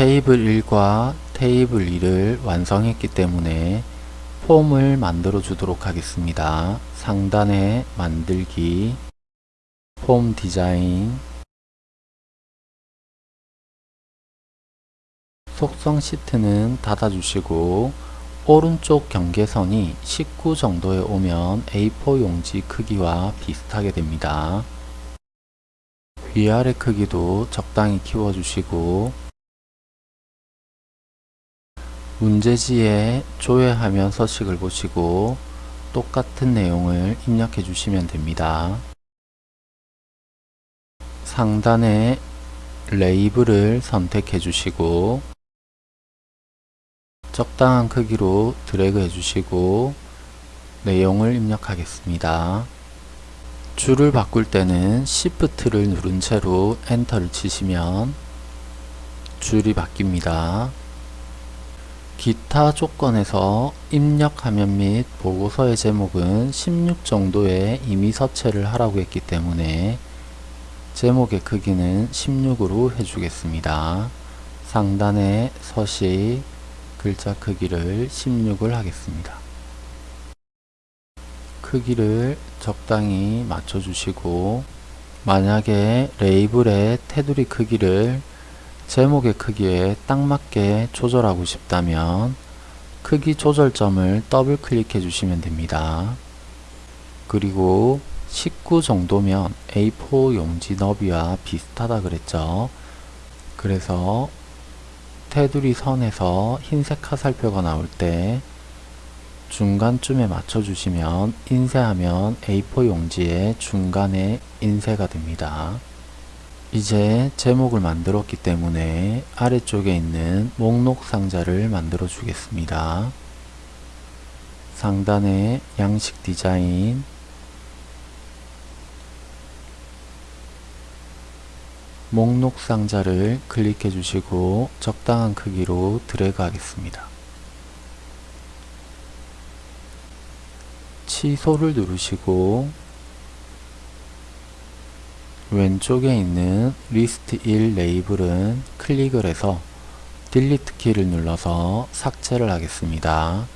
테이블 1과 테이블 2를 완성했기 때문에 폼을 만들어 주도록 하겠습니다. 상단에 만들기, 폼 디자인, 속성 시트는 닫아주시고 오른쪽 경계선이 19 정도에 오면 A4 용지 크기와 비슷하게 됩니다. 위아래 크기도 적당히 키워주시고 문제지에 조회하면 서식을 보시고 똑같은 내용을 입력해 주시면 됩니다. 상단에 레이블을 선택해 주시고 적당한 크기로 드래그 해 주시고 내용을 입력하겠습니다. 줄을 바꿀 때는 Shift를 누른 채로 엔터를 치시면 줄이 바뀝니다. 기타 조건에서 입력 화면 및 보고서의 제목은 16 정도의 임의 서체를 하라고 했기 때문에 제목의 크기는 16으로 해주겠습니다. 상단에 서식 글자 크기를 16을 하겠습니다. 크기를 적당히 맞춰주시고 만약에 레이블의 테두리 크기를 제목의 크기에 딱 맞게 조절하고 싶다면 크기 조절점을 더블 클릭해 주시면 됩니다. 그리고 19 정도면 A4 용지 너비와 비슷하다 그랬죠. 그래서 테두리 선에서 흰색 화살표가 나올 때 중간쯤에 맞춰주시면 인쇄하면 A4 용지의 중간에 인쇄가 됩니다. 이제 제목을 만들었기 때문에 아래쪽에 있는 목록 상자를 만들어 주겠습니다. 상단에 양식 디자인 목록 상자를 클릭해 주시고 적당한 크기로 드래그 하겠습니다. 취소를 누르시고 왼쪽에 있는 리스트 1 레이블은 클릭을 해서 delete 키를 눌러서 삭제를 하겠습니다.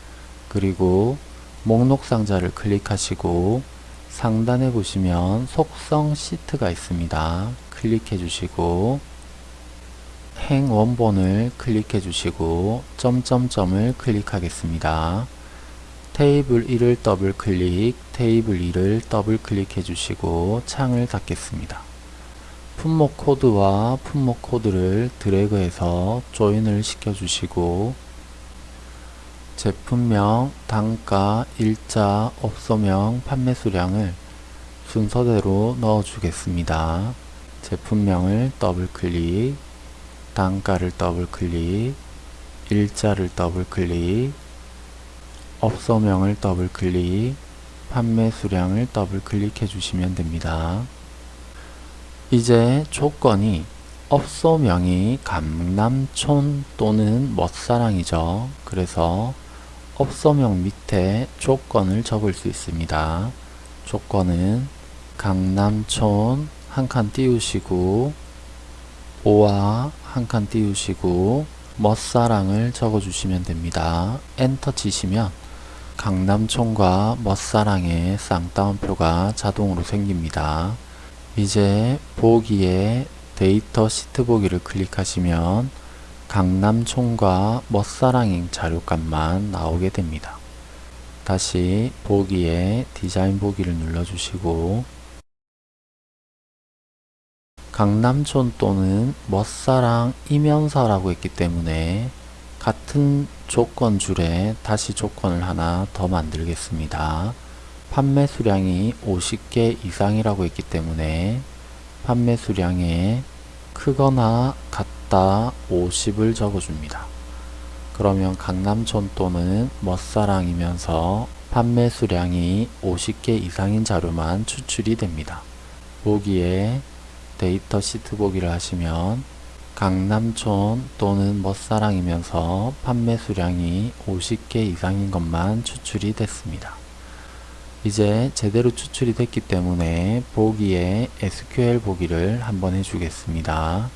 그리고 목록 상자를 클릭하시고 상단에 보시면 속성 시트가 있습니다. 클릭해 주시고 행 원본을 클릭해 주시고 점점점을 클릭하겠습니다. 테이블 1을 더블 클릭, 테이블 2를 더블 클릭해 주시고 창을 닫겠습니다. 품목 코드와 품목 코드를 드래그해서 join을 시켜 주시고 제품명, 단가, 일자, 업소명, 판매 수량을 순서대로 넣어 주겠습니다. 제품명을 더블 클릭, 단가를 더블 클릭, 일자를 더블 클릭, 업소명을 더블 클릭, 판매 수량을 더블 클릭해 주시면 됩니다. 이제 조건이 업소명이 강남촌 또는 멋사랑이죠. 그래서 업소명 밑에 조건을 적을 수 있습니다. 조건은 강남촌 한 칸 띄우시고 오와 한 칸 띄우시고 멋사랑을 적어 주시면 됩니다. 엔터 치시면 강남촌과 멋사랑의 쌍따옴표가 자동으로 생깁니다. 이제 보기에 데이터 시트 보기를 클릭하시면 강남촌과 멋사랑인 자료값만 나오게 됩니다. 다시 보기에 디자인 보기를 눌러주시고 강남촌 또는 멋사랑 이면서라고 했기 때문에 같은 조건 줄에 다시 조건을 하나 더 만들겠습니다. 판매 수량이 50개 이상이라고 했기 때문에 판매 수량에 크거나 같다 50을 적어줍니다. 그러면 강남촌 또는 멋사랑이면서 판매 수량이 50개 이상인 자료만 추출이 됩니다. 보기에 데이터 시트 보기를 하시면 강남촌 또는 멋사랑이면서 판매 수량이 50개 이상인 것만 추출이 됐습니다. 이제 제대로 추출이 됐기 때문에 보기에 SQL 보기를 한번 해주겠습니다.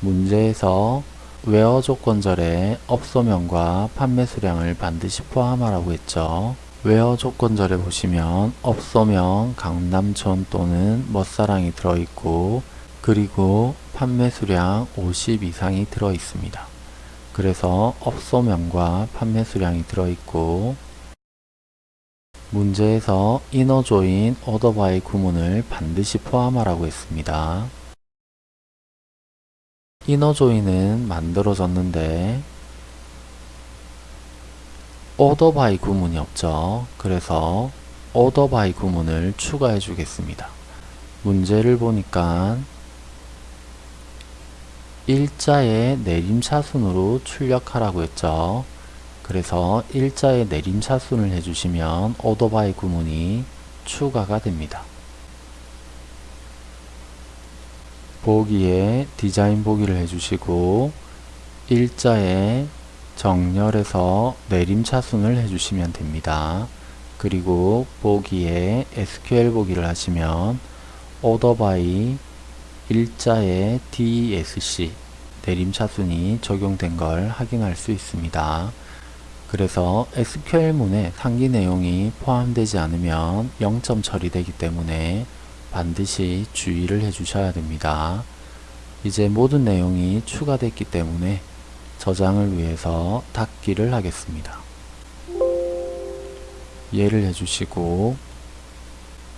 문제에서 WHERE 조건절에 업소명과 판매 수량을 반드시 포함하라고 했죠. WHERE 조건절에 보시면 업소명 강남촌 또는 멋사랑이 들어있고 그리고 판매 수량 50 이상이 들어 있습니다. 그래서 업소명과 판매 수량이 들어 있고 문제에서 INNER JOIN ORDER BY 구문을 반드시 포함하라고 했습니다. INNER JOIN은 만들어졌는데 오더바이 구문이 없죠. 그래서 오더바이 구문을 추가해 주겠습니다. 문제를 보니까 일자의 내림차순으로 출력하라고 했죠. 그래서 일자의 내림차순을 해주시면 오더바이 구문이 추가가 됩니다. 보기에 디자인 보기를 해주시고 일자에 정렬해서 내림차순을 해주시면 됩니다. 그리고 보기에 SQL 보기를 하시면 오더바이 일자에 DESC 내림차순이 적용된 걸 확인할 수 있습니다. 그래서 SQL문에 상기 내용이 포함되지 않으면 0점 처리되기 때문에 반드시 주의를 해주셔야 됩니다. 이제 모든 내용이 추가됐기 때문에 저장을 위해서 닫기를 하겠습니다. 예를 해주시고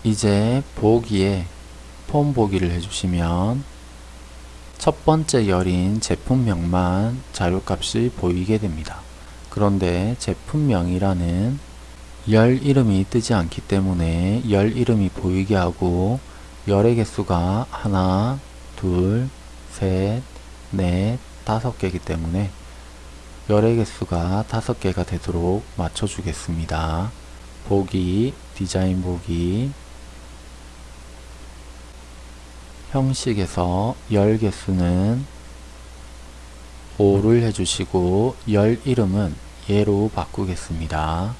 이제 보기에 폼 보기를 해주시면 첫 번째 열인 제품명만 자료값이 보이게 됩니다. 그런데 제품명이라는 열 이름이 뜨지 않기 때문에 열 이름이 보이게 하고 열의 개수가 하나, 둘, 셋, 넷, 다섯 개이기 때문에 열의 개수가 다섯 개가 되도록 맞춰주겠습니다. 보기, 디자인 보기, 형식에서 열 개수는 5를 해주시고 열 이름은 예로 바꾸겠습니다.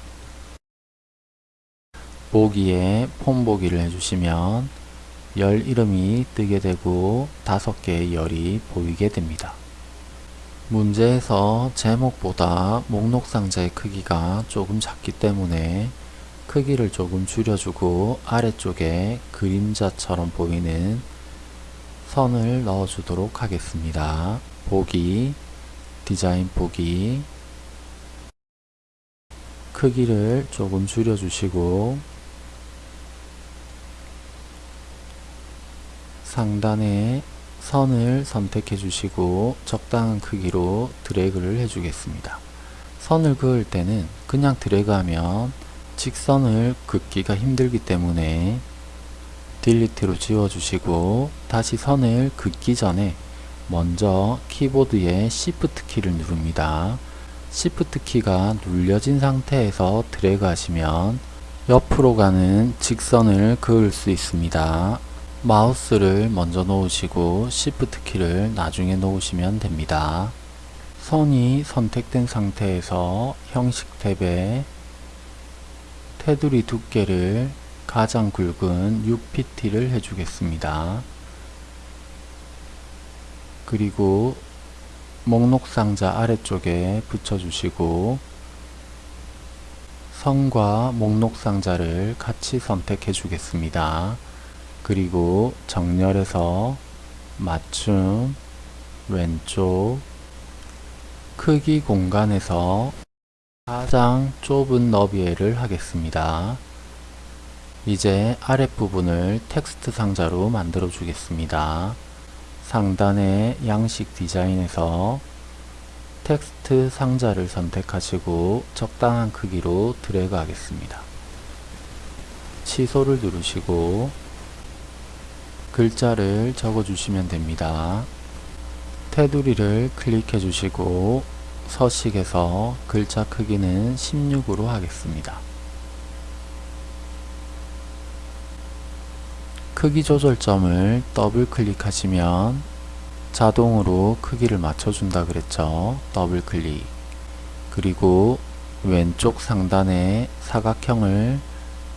보기에 폼 보기를 해주시면 열 이름이 뜨게 되고 다섯 개의 열이 보이게 됩니다. 문제에서 제목보다 목록 상자의 크기가 조금 작기 때문에 크기를 조금 줄여주고 아래쪽에 그림자처럼 보이는 선을 넣어 주도록 하겠습니다. 보기, 디자인 보기, 크기를 조금 줄여 주시고 상단에 선을 선택해 주시고 적당한 크기로 드래그를 해 주겠습니다. 선을 그을 때는 그냥 드래그하면 직선을 긋기가 힘들기 때문에 딜리트로 지워주시고 다시 선을 긋기 전에 먼저 키보드의 Shift 키를 누릅니다. Shift 키가 눌려진 상태에서 드래그 하시면 옆으로 가는 직선을 그을 수 있습니다. 마우스를 먼저 놓으시고 Shift 키를 나중에 놓으시면 됩니다. 선이 선택된 상태에서 형식 탭에 테두리 두께를 가장 굵은 6pt를 해주겠습니다. 그리고 목록 상자 아래쪽에 붙여주시고 선과 목록 상자를 같이 선택해 주겠습니다. 그리고 정렬해서 맞춤 왼쪽 크기 공간에서 가장 좁은 너비를 하겠습니다. 이제 아랫부분을 텍스트 상자로 만들어 주겠습니다. 상단의 양식 디자인에서 텍스트 상자를 선택하시고 적당한 크기로 드래그 하겠습니다. 취소를 누르시고 글자를 적어 주시면 됩니다. 테두리를 클릭해 주시고 서식에서 글자 크기는 16으로 하겠습니다. 크기 조절점을 더블 클릭하시면 자동으로 크기를 맞춰준다 그랬죠. 더블 클릭. 그리고 왼쪽 상단에 사각형을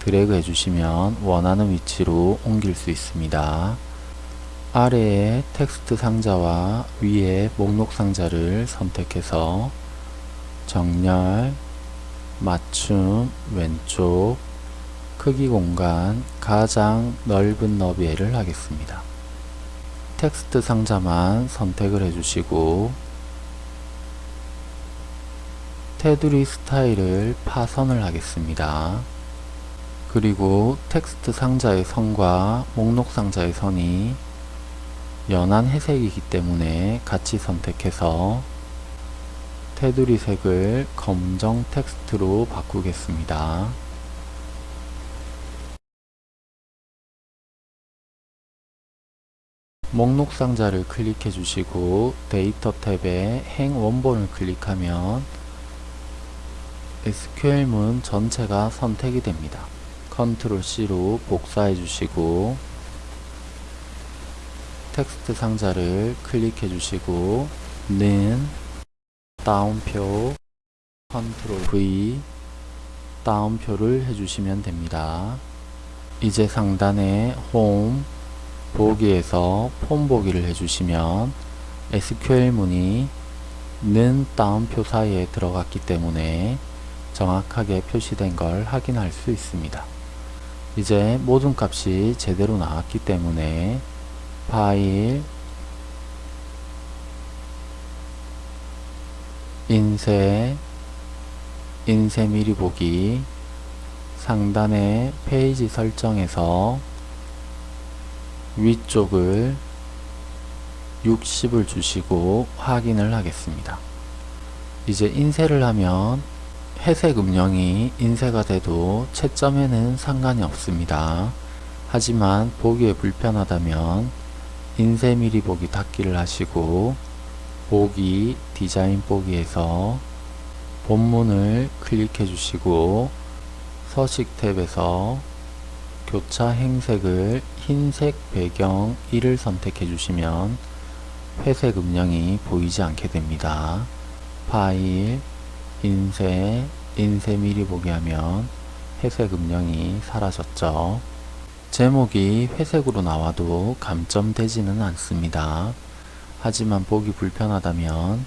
드래그 해주시면 원하는 위치로 옮길 수 있습니다. 아래의 텍스트 상자와 위에 목록 상자를 선택해서 정렬, 맞춤, 왼쪽, 크기 공간, 가장 넓은 너비를 하겠습니다. 텍스트 상자만 선택을 해주시고 테두리 스타일을 파선을 하겠습니다. 그리고 텍스트 상자의 선과 목록 상자의 선이 연한 회색이기 때문에 같이 선택해서 테두리 색을 검정 텍스트로 바꾸겠습니다. 목록 상자를 클릭해 주시고 데이터 탭에 행 원본을 클릭하면 SQL문 전체가 선택이 됩니다. control C로 복사해 주시고 텍스트 상자를 클릭해 주시고 는 따옴표 control V 따옴표를 해주시면 됩니다. 이제 상단에 홈 보기에서 폼 보기를 해주시면 SQL 문이 는 다운표 사이에 들어갔기 때문에 정확하게 표시된 걸 확인할 수 있습니다. 이제 모든 값이 제대로 나왔기 때문에 파일 인쇄 인쇄 미리 보기 상단의 페이지 설정에서 위쪽을 60을 주시고 확인을 하겠습니다. 이제 인쇄를 하면 회색 음영이 인쇄가 돼도 채점에는 상관이 없습니다. 하지만 보기에 불편하다면 인쇄 미리 보기 닫기를 하시고 보기 디자인 보기에서 본문을 클릭해 주시고 서식 탭에서 교차 행색을 흰색 배경 1을 선택해 주시면 회색 음영이 보이지 않게 됩니다. 파일, 인쇄, 인쇄 미리 보기 하면 회색 음영이 사라졌죠. 제목이 회색으로 나와도 감점되지는 않습니다. 하지만 보기 불편하다면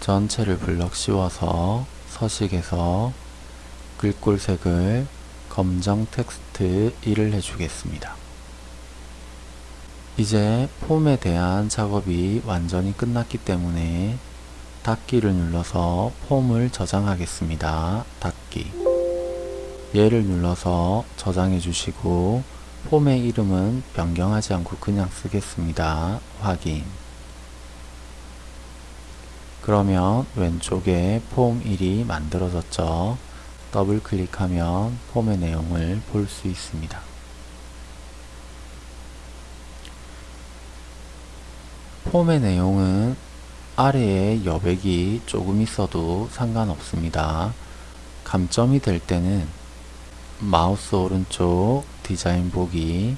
전체를 블럭 씌워서 서식에서 글꼴색을 검정 텍스트 1을 해주겠습니다. 이제 폼에 대한 작업이 완전히 끝났기 때문에 닫기를 눌러서 폼을 저장하겠습니다. 닫기 얘를 눌러서 저장해 주시고 폼의 이름은 변경하지 않고 그냥 쓰겠습니다. 확인 그러면 왼쪽에 폼 1이 만들어졌죠. 더블 클릭하면 폼의 내용을 볼 수 있습니다. 폼의 내용은 아래에 여백이 조금 있어도 상관없습니다. 감점이 될 때는 마우스 오른쪽 디자인 보기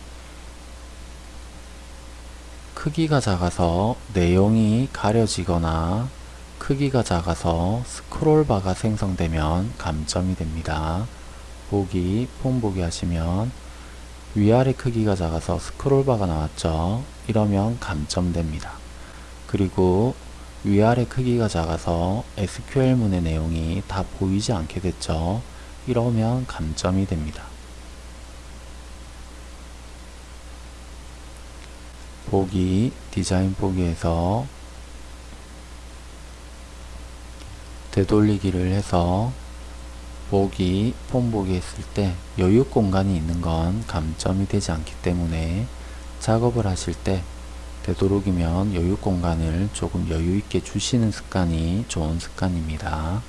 크기가 작아서 내용이 가려지거나 크기가 작아서 스크롤바가 생성되면 감점이 됩니다. 보기, 폼 보기 하시면 위아래 크기가 작아서 스크롤바가 나왔죠. 이러면 감점됩니다. 그리고 위아래 크기가 작아서 SQL문의 내용이 다 보이지 않게 됐죠. 이러면 감점이 됩니다. 보기, 디자인 보기에서 되돌리기를 해서 보기, 폼 보기 했을 때 여유 공간이 있는 건 감점이 되지 않기 때문에 작업을 하실 때 되도록이면 여유 공간을 조금 여유 있게 주시는 습관이 좋은 습관입니다.